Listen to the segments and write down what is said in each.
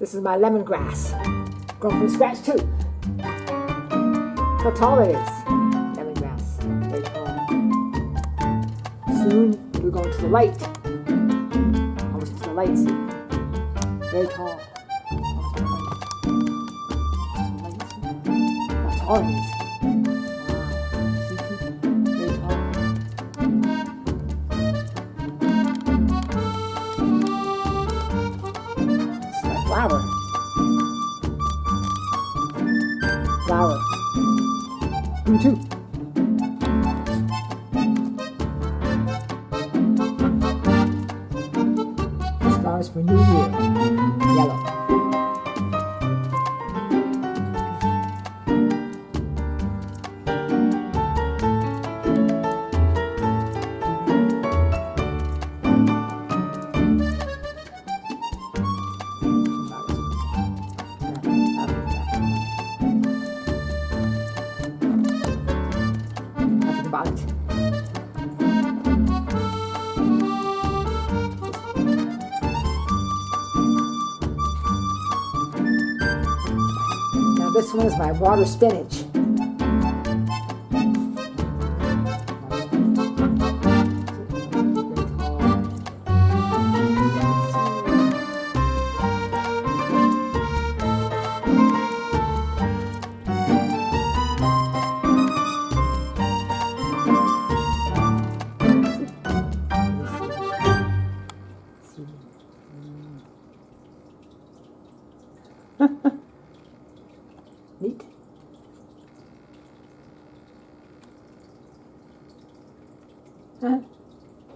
This is my lemongrass. Grown from scratch too. Look how tall it is. Lemongrass. Very tall. Soon we're going to the light. Almost to the light. Very tall. Almost to the light. How tall it is. Flower. You too. This flower's for New Year. Yellow. It. Now this one is my water spinach.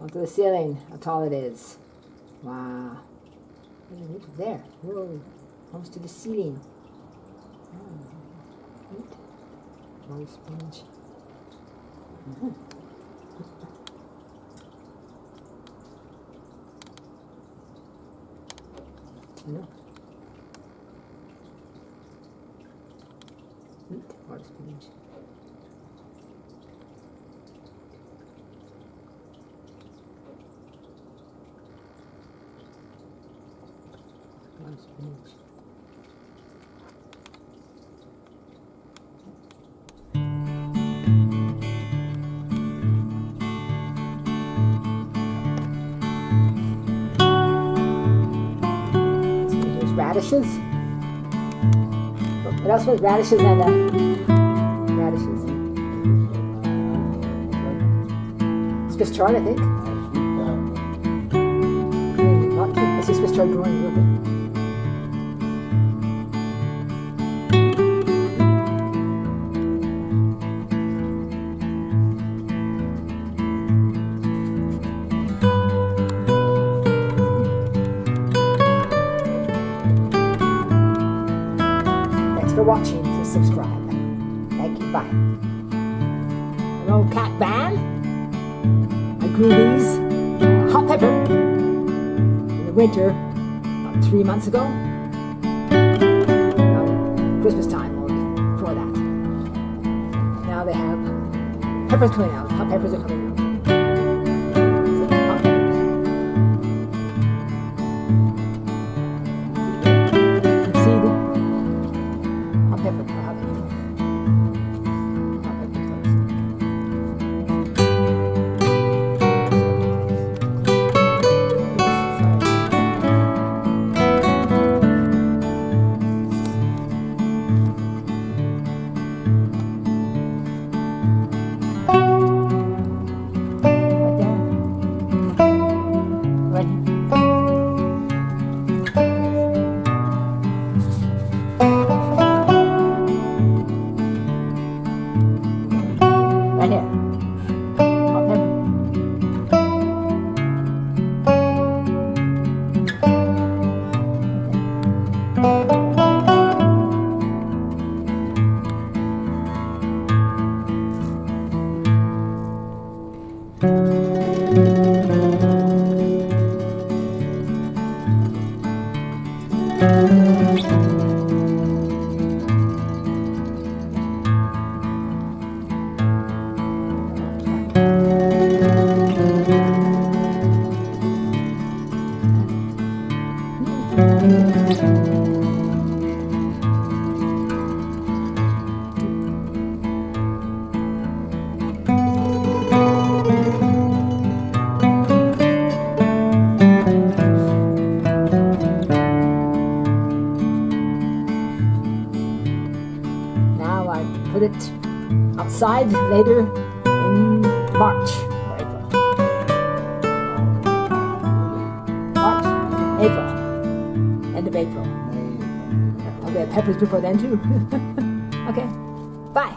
Onto the ceiling, how tall it is. Wow. There. Whoa. Almost to the ceiling. Oh, neat. Water sponge. Mhm. I know. Neat. Water sponge. Sponge. Radishes. What else was radishes and uh, radishes? Swiss chard, I think. Not too. I see Swiss chard growing a little bit. Watching. Please subscribe. Thank you. Bye. An old cat band. I grew these hot pepper in the winter about three months ago. Christmas time or before that. Now they have peppers coming out. Hot peppers are coming out. Right Now I put it outside later in March. April. I'll peppers before then too. okay, bye.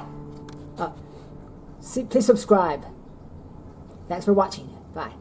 Uh, see, please subscribe. Thanks for watching. Bye.